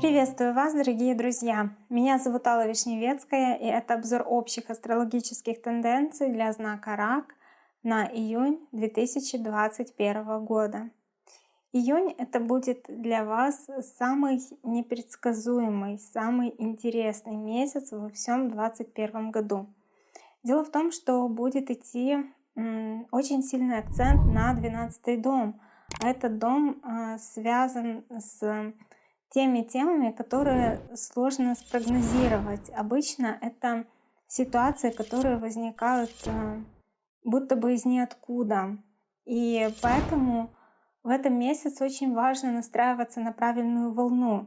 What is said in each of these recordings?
Приветствую вас, дорогие друзья! Меня зовут Алла Вишневецкая, и это обзор общих астрологических тенденций для знака Рак на июнь 2021 года. Июнь это будет для вас самый непредсказуемый, самый интересный месяц во всем 2021 году. Дело в том, что будет идти очень сильный акцент на 12 дом. А этот дом а, связан с теми темами, которые сложно спрогнозировать. Обычно это ситуации, которые возникают а, будто бы из ниоткуда. И поэтому в этом месяце очень важно настраиваться на правильную волну,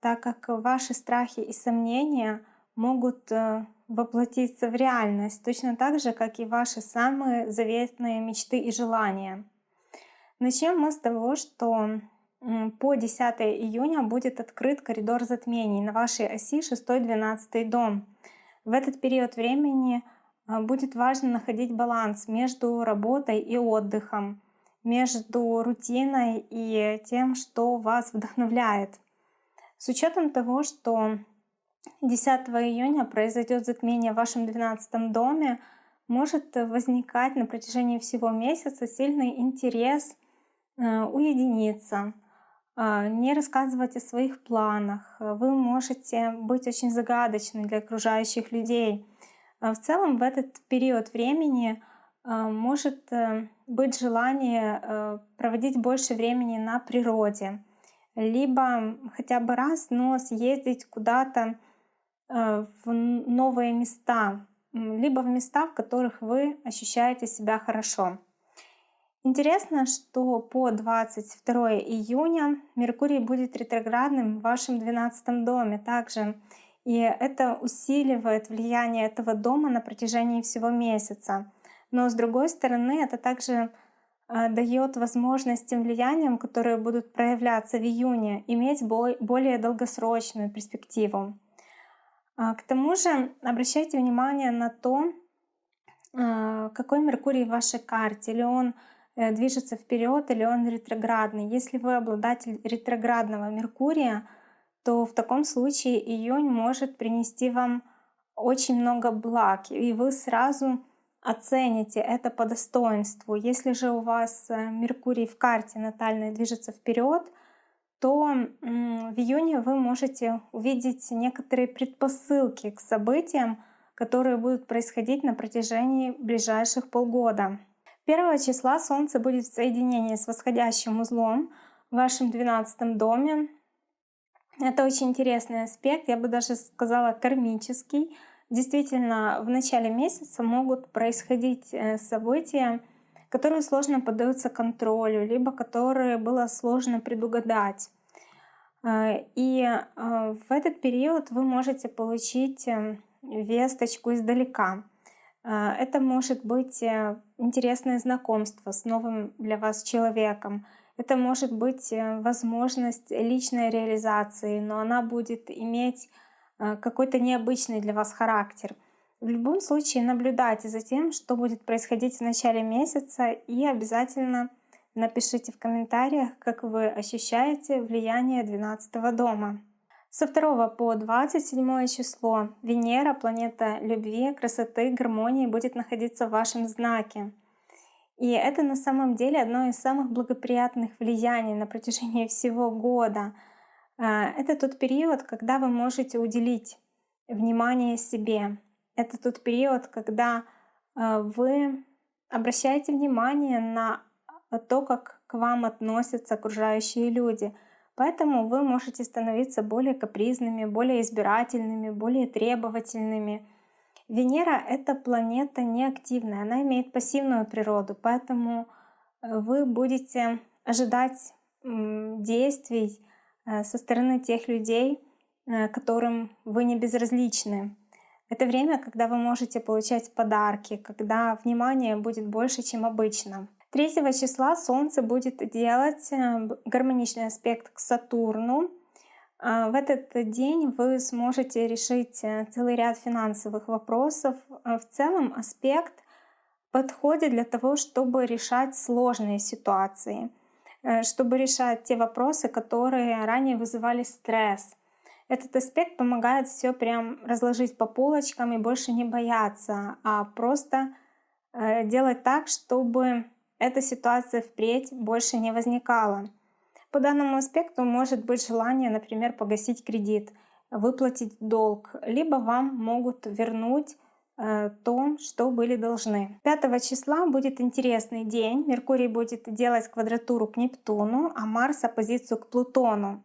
так как ваши страхи и сомнения могут э, воплотиться в реальность, точно так же, как и ваши самые заветные мечты и желания. Начнем мы с того, что по 10 июня будет открыт коридор затмений на вашей оси 6-12 дом. В этот период времени э, будет важно находить баланс между работой и отдыхом, между рутиной и тем, что вас вдохновляет. С учетом того, что 10 июня произойдет затмение в вашем 12 доме, может возникать на протяжении всего месяца сильный интерес э, уединиться, э, не рассказывать о своих планах. Вы можете быть очень загадочны для окружающих людей. В целом в этот период времени а, может э, быть желание э, проводить больше времени на природе, либо хотя бы раз, но съездить куда-то в новые места, либо в места, в которых вы ощущаете себя хорошо. Интересно, что по 22 июня Меркурий будет ретроградным в вашем 12 доме также. И это усиливает влияние этого дома на протяжении всего месяца. Но с другой стороны, это также э, дает возможность тем влияниям, которые будут проявляться в июне, иметь более долгосрочную перспективу. А, к тому же обращайте внимание на то, э, какой Меркурий в вашей карте, или он э, движется вперед, или он ретроградный. Если вы обладатель ретроградного Меркурия, то в таком случае июнь может принести вам очень много благ, и вы сразу оцените это по достоинству. Если же у вас э, Меркурий в карте натальной движется вперед, то в июне вы можете увидеть некоторые предпосылки к событиям, которые будут происходить на протяжении ближайших полгода. 1 числа Солнце будет в соединении с восходящим узлом в вашем 12 доме. Это очень интересный аспект, я бы даже сказала кармический, Действительно, в начале месяца могут происходить э, события, которые сложно поддаются контролю, либо которые было сложно предугадать. Э, и э, в этот период вы можете получить весточку издалека. Это может быть интересное знакомство с новым для вас человеком. Это может быть возможность личной реализации, но она будет иметь Э, какой-то необычный для вас характер. В любом случае наблюдайте за тем, что будет происходить в начале месяца и обязательно напишите в комментариях, как вы ощущаете влияние 12 дома. Со 2 по 27 число Венера, планета любви, красоты, гармонии, будет находиться в вашем знаке. И это на самом деле одно из самых благоприятных влияний на протяжении всего года — а, это тот период, когда вы можете уделить внимание себе. Это тот период, когда а, вы обращаете внимание на то, как к вам относятся окружающие люди. Поэтому вы можете становиться более капризными, более избирательными, более требовательными. Венера — это планета неактивная, она имеет пассивную природу, поэтому э, вы будете ожидать действий, Э, со стороны тех людей, э, которым вы не безразличны. Это время, когда вы можете получать подарки, когда внимание будет больше, чем обычно. 3 числа Солнце будет делать э, гармоничный аспект к Сатурну. В этот день вы сможете решить целый ряд финансовых вопросов. В целом аспект подходит для того, чтобы решать сложные ситуации, э, чтобы решать те вопросы, которые ранее вызывали стресс. Этот аспект помогает все прям разложить по полочкам и больше не бояться, а просто э, делать так, чтобы эта ситуация впредь больше не возникала. По данному аспекту может быть желание, например, погасить кредит, выплатить долг, либо вам могут вернуть э, то, что были должны. 5 числа будет интересный день. Меркурий будет делать квадратуру к Нептуну, а Марс оппозицию к Плутону.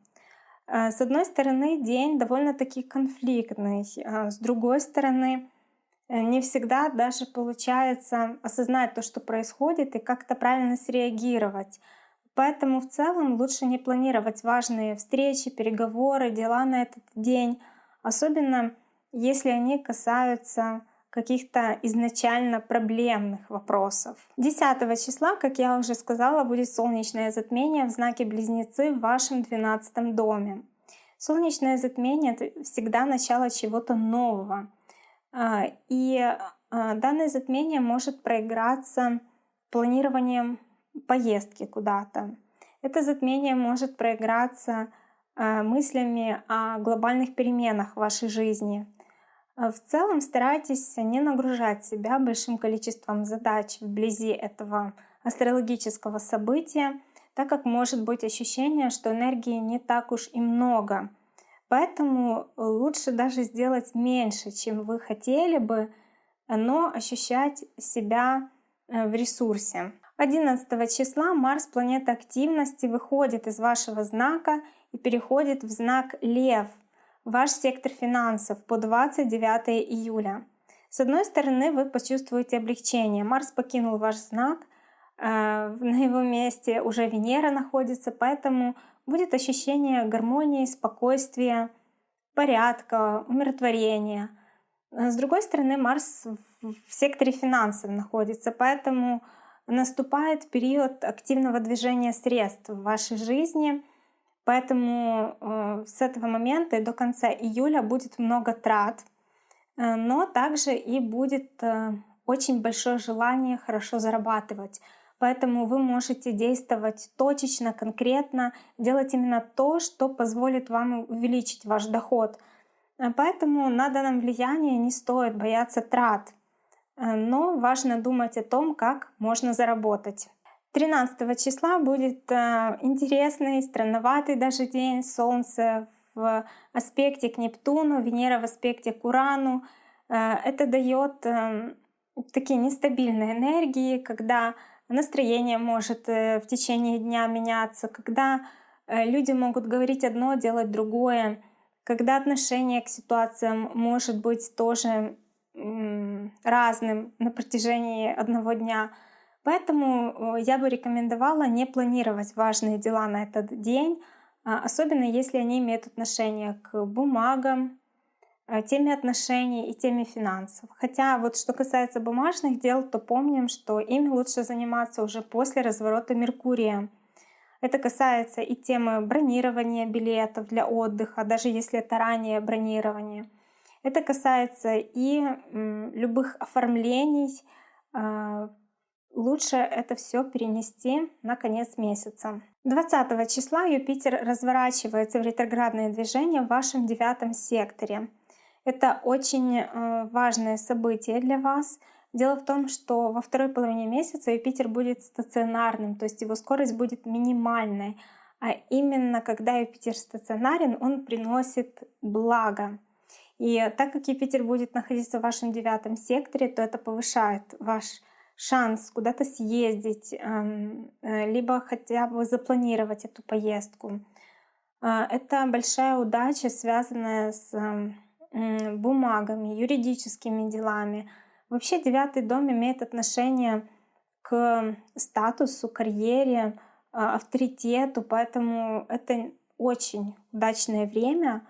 Э, с одной стороны, день довольно-таки конфликтный, а с другой стороны, э, не всегда даже получается осознать то, что происходит, и как-то правильно среагировать. Поэтому в целом лучше не планировать важные встречи, переговоры, дела на этот день, особенно если они касаются каких-то изначально проблемных вопросов. 10 числа, как я уже сказала, будет солнечное затмение в знаке Близнецы в вашем 12 доме. Солнечное затмение — это всегда начало чего-то нового. А, и а, данное затмение может проиграться планированием поездки куда-то. Это затмение может проиграться а, мыслями о глобальных переменах в вашей жизни — в целом старайтесь не нагружать себя большим количеством задач вблизи этого астрологического события, так как может быть ощущение, что энергии не так уж и много. Поэтому лучше даже сделать меньше, чем вы хотели бы, но ощущать себя э, в ресурсе. 11 числа Марс, планета активности, выходит из вашего знака и переходит в знак Лев — ваш сектор финансов по 29 июля. С одной стороны, вы почувствуете облегчение. Марс покинул ваш знак, э, на его месте уже Венера находится, поэтому будет ощущение гармонии, спокойствия, порядка, умиротворения. С другой стороны, Марс в секторе финансов находится, поэтому наступает период активного движения средств в вашей жизни — Поэтому э, с этого момента и до конца июля будет много трат, э, но также и будет э, очень большое желание хорошо зарабатывать. Поэтому вы можете действовать точечно, конкретно, делать именно то, что позволит вам увеличить ваш доход. Поэтому на данном влиянии не стоит бояться трат, но важно думать о том, как можно заработать. 13 числа будет э, интересный, странноватый даже день. Солнце в аспекте к Нептуну, Венера в аспекте к Урану. Э, это дает э, такие нестабильные энергии, когда настроение может в течение дня меняться, когда люди могут говорить одно, делать другое, когда отношение к ситуациям может быть тоже разным на протяжении одного дня. Поэтому я бы рекомендовала не планировать важные дела на этот день, а, особенно если они имеют отношение к бумагам, а, теме отношений и теме финансов. Хотя вот что касается бумажных дел, то помним, что ими лучше заниматься уже после разворота Меркурия. Это касается и темы бронирования билетов для отдыха, даже если это раннее бронирование. Это касается и любых оформлений, а, лучше это все перенести на конец месяца. 20 числа Юпитер разворачивается в ретроградное движение в вашем девятом секторе. Это очень э, важное событие для вас. Дело в том, что во второй половине месяца Юпитер будет стационарным, то есть его скорость будет минимальной. А именно когда Юпитер стационарен, он приносит благо. И так как Юпитер будет находиться в вашем девятом секторе, то это повышает ваш шанс куда-то съездить, эм, э, либо хотя бы запланировать эту поездку. А, это большая удача, связанная с эм, бумагами, юридическими делами. Вообще девятый дом имеет отношение к статусу, карьере, а, авторитету, поэтому это очень удачное время,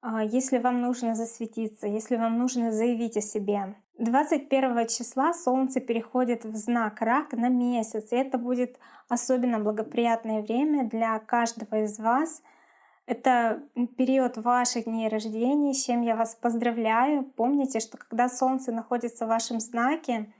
а, если вам нужно засветиться, если вам нужно заявить о себе. 21 числа Солнце переходит в знак Рак на месяц, и это будет особенно благоприятное время для каждого из вас. Это период ваших дней рождения, с чем я вас поздравляю. Помните, что когда Солнце находится в вашем знаке,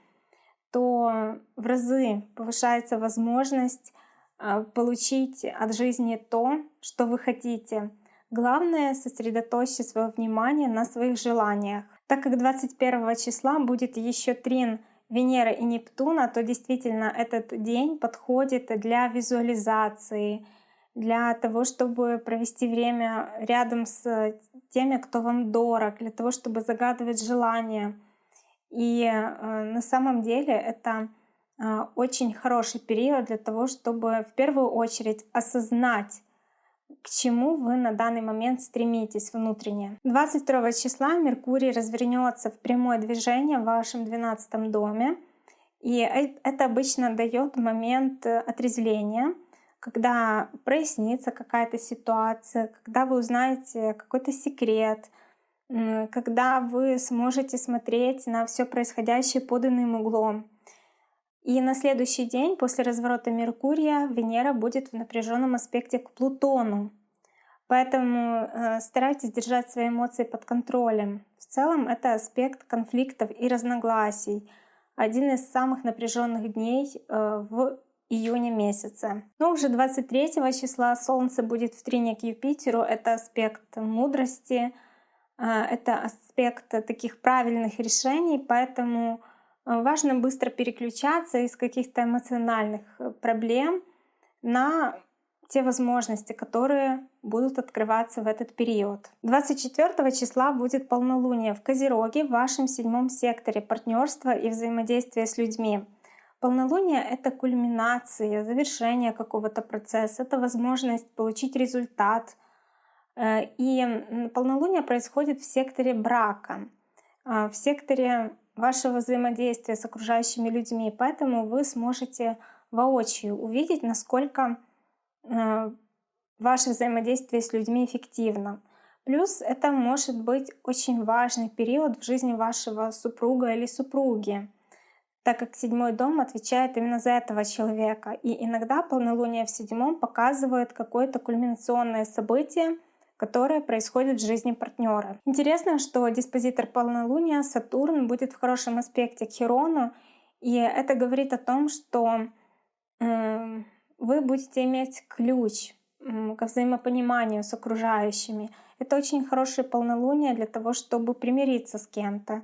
то в разы повышается возможность а, получить от жизни то, что вы хотите. Главное — сосредоточьте свое внимание на своих желаниях. Так как 21 числа будет еще трин Венеры и Нептуна, то действительно этот день подходит для визуализации, для того, чтобы провести время рядом с теми, кто вам дорог, для того, чтобы загадывать желания. И э, на самом деле это э, очень хороший период для того, чтобы в первую очередь осознать, к чему вы на данный момент стремитесь внутренне. 22 числа Меркурий развернется в прямое движение в вашем 12 доме. И э, это обычно дает момент отрезвления, когда прояснится какая-то ситуация, когда вы узнаете какой-то секрет, когда вы сможете смотреть на все происходящее под иным углом. И на следующий день после разворота Меркурия Венера будет в напряженном аспекте к Плутону. Поэтому э, старайтесь держать свои эмоции под контролем. В целом это аспект конфликтов и разногласий. Один из самых напряженных дней э, в июне месяце. Но уже 23 числа Солнце будет в трине к Юпитеру. Это аспект мудрости, э, это аспект таких правильных решений, поэтому важно быстро переключаться из каких-то эмоциональных э, проблем на те возможности, которые будут открываться в этот период. 24 числа будет полнолуние в Козероге в вашем седьмом секторе партнерства и взаимодействия с людьми. Полнолуние — это кульминация, завершение какого-то процесса, это возможность получить результат. Э, и полнолуние происходит в секторе брака, э, в секторе вашего взаимодействия с окружающими людьми. Поэтому вы сможете воочию увидеть, насколько э, ваше взаимодействие с людьми эффективно. Плюс это может быть очень важный период в жизни вашего супруга или супруги так как седьмой дом отвечает именно за этого человека. И иногда полнолуние в седьмом показывает какое-то кульминационное событие, которое происходит в жизни партнера. Интересно, что диспозитор полнолуния Сатурн будет в хорошем аспекте к Херону, и это говорит о том, что вы будете иметь ключ к взаимопониманию с окружающими. Это очень хорошее полнолуние для того, чтобы примириться с кем-то,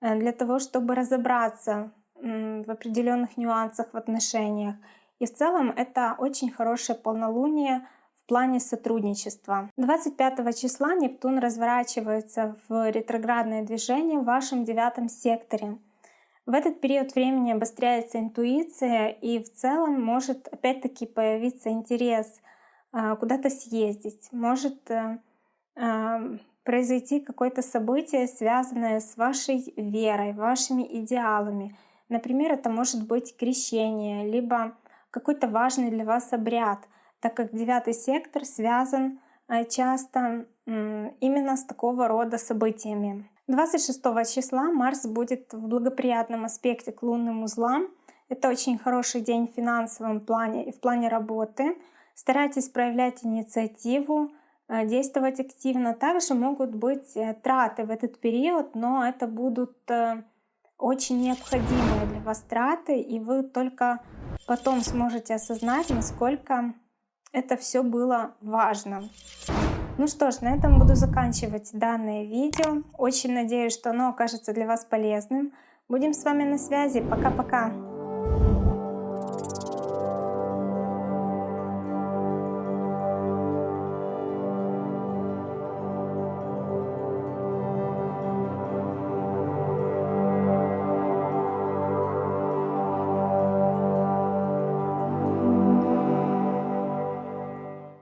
э, для того, чтобы разобраться в определенных нюансах в отношениях. И в целом это очень хорошее полнолуние в плане сотрудничества. 25 числа Нептун разворачивается в ретроградное движение в вашем девятом секторе. В этот период времени обостряется интуиция и в целом может опять-таки появиться интерес а, куда-то съездить, может э, а, произойти какое-то событие, связанное с вашей верой, вашими идеалами, Например, это может быть крещение, либо какой-то важный для вас обряд, так как девятый сектор связан э, часто именно с такого рода событиями. 26 числа Марс будет в благоприятном аспекте к лунным узлам. Это очень хороший день в финансовом плане и в плане работы. Старайтесь проявлять инициативу, э, действовать активно. Также могут быть э, траты в этот период, но это будут очень необходимые для вас траты, и вы только потом сможете осознать, насколько это все было важно. Ну что ж, на этом буду заканчивать данное видео. Очень надеюсь, что оно окажется для вас полезным. Будем с вами на связи. Пока-пока.